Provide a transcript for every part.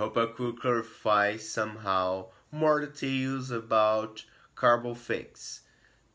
Hope I could clarify somehow more details about Carbofix.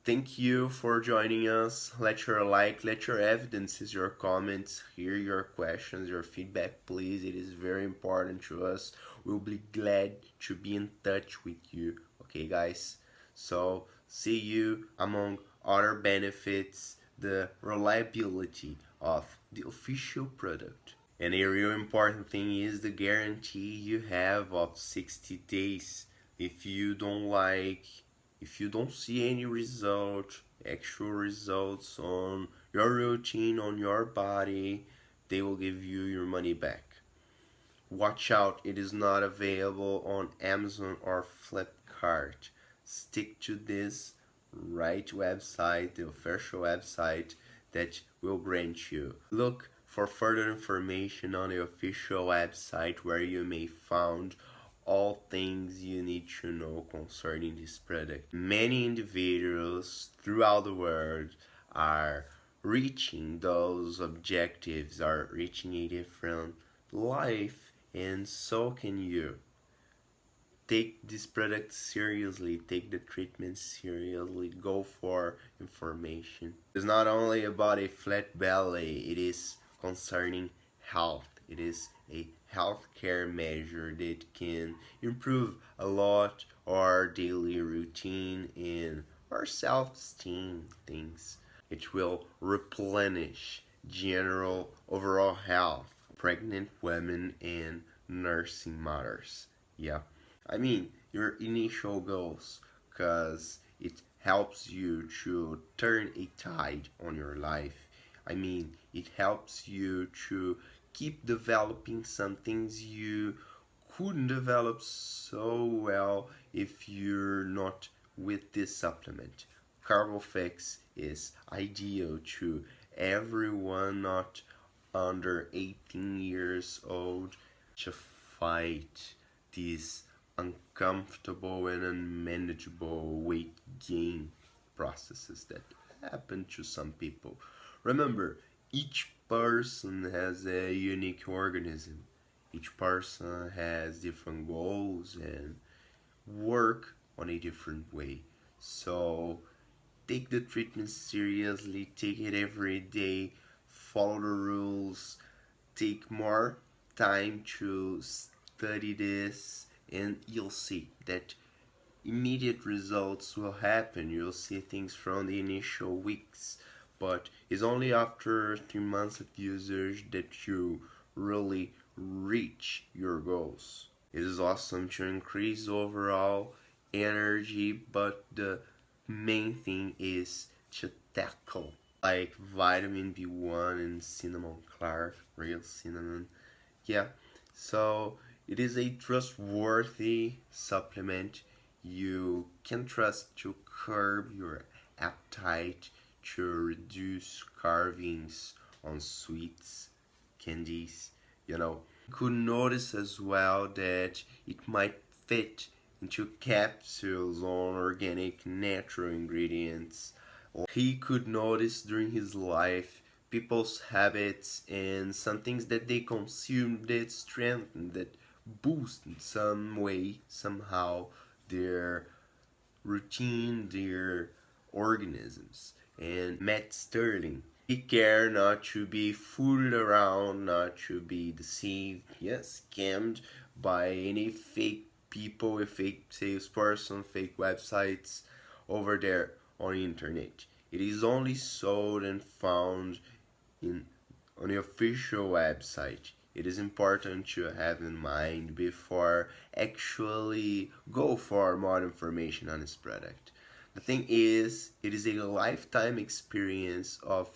Thank you for joining us. Let your like, let your evidences, your comments, hear your questions, your feedback, please. It is very important to us. We'll be glad to be in touch with you. Okay, guys? So, see you among other benefits, the reliability of the official product. And a real important thing is the guarantee you have of 60 days. If you don't like if you don't see any result, actual results on your routine, on your body, they will give you your money back. Watch out, it is not available on Amazon or Flipkart. Stick to this right website, the official website that will grant you. Look for further information on the official website where you may find all things you need to know concerning this product. Many individuals throughout the world are reaching those objectives, are reaching a different life, and so can you. Take this product seriously, take the treatment seriously, go for information. It's not only about a flat belly, it is concerning health. It is a healthcare measure that can improve a lot our daily routine and our self-esteem things. It will replenish general overall health, pregnant women and nursing mothers. Yeah, I mean your initial goals because it helps you to turn a tide on your life. I mean, it helps you to keep developing some things you couldn't develop so well if you're not with this supplement. Carbofix is ideal to everyone not under 18 years old to fight these uncomfortable and unmanageable weight gain processes that happen to some people. Remember, each person has a unique organism. Each person has different goals and work on a different way. So take the treatment seriously, take it every day, follow the rules, take more time to study this and you'll see that immediate results will happen. You'll see things from the initial weeks but it's only after three months of usage that you really reach your goals. It is awesome to increase overall energy, but the main thing is to tackle like vitamin B1 and cinnamon clark, real cinnamon. Yeah, so it is a trustworthy supplement. You can trust to curb your appetite to reduce carvings on sweets, candies, you know. Could notice as well that it might fit into capsules on organic natural ingredients. He could notice during his life people's habits and some things that they consume that strengthen, that boost in some way, somehow, their routine, their organisms and Matt Sterling. Take care not to be fooled around, not to be deceived, yes, scammed by any fake people, a fake salesperson, fake websites over there on the internet. It is only sold and found in on the official website. It is important to have in mind before actually go for more information on this product. The thing is, it is a lifetime experience of